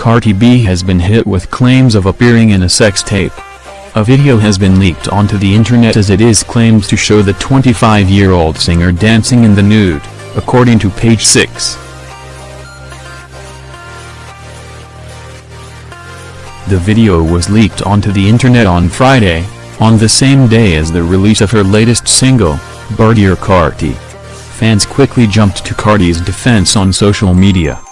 Cardi B has been hit with claims of appearing in a sex tape. A video has been leaked onto the internet as it is claimed to show the 25-year-old singer dancing in the nude, according to page 6. The video was leaked onto the internet on Friday, on the same day as the release of her latest single, Bartier Cardi. Fans quickly jumped to Cardi's defense on social media.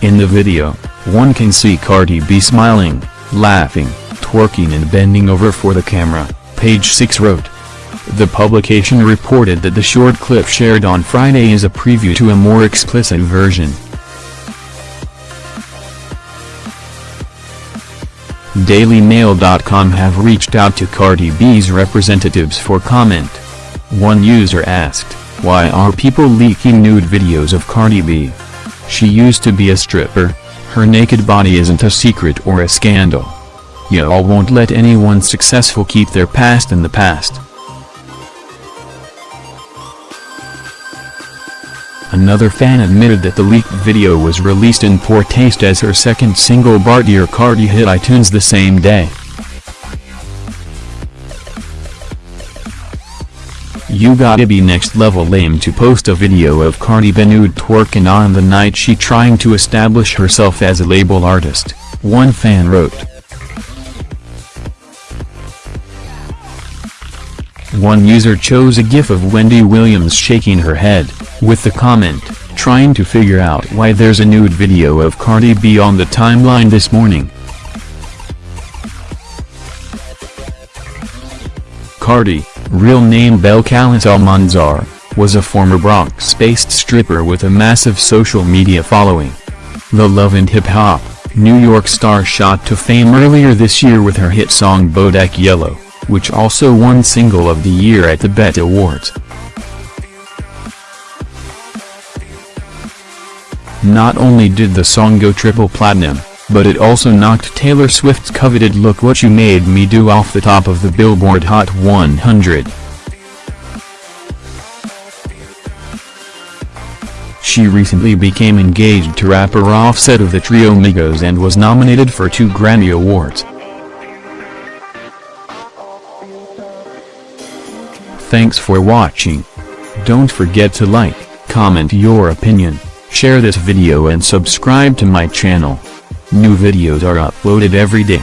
In the video, one can see Cardi B smiling, laughing, twerking and bending over for the camera, page 6 wrote. The publication reported that the short clip shared on Friday is a preview to a more explicit version. DailyMail.com have reached out to Cardi B's representatives for comment. One user asked, why are people leaking nude videos of Cardi B? She used to be a stripper, her naked body isn't a secret or a scandal. Y'all won't let anyone successful keep their past in the past. Another fan admitted that the leaked video was released in poor taste as her second single Bartier Cardi hit iTunes the same day. You gotta be next level lame to post a video of Cardi B nude twerking on the night she trying to establish herself as a label artist, one fan wrote. One user chose a gif of Wendy Williams shaking her head, with the comment, trying to figure out why there's a nude video of Cardi B on the timeline this morning. Cardi, real name Belcalis Almanzar, was a former Bronx-based stripper with a massive social media following. The Love and Hip Hop, New York star shot to fame earlier this year with her hit song Bodak Yellow, which also won Single of the Year at the BET Awards. Not only did the song go triple platinum, but it also knocked Taylor Swift's coveted Look What You Made Me Do off the top of the Billboard Hot 100. She recently became engaged to rapper Offset of the trio Migos and was nominated for two Grammy Awards. Thanks for watching. Don't forget to like, comment your opinion, share this video and subscribe to my channel. New videos are uploaded every day.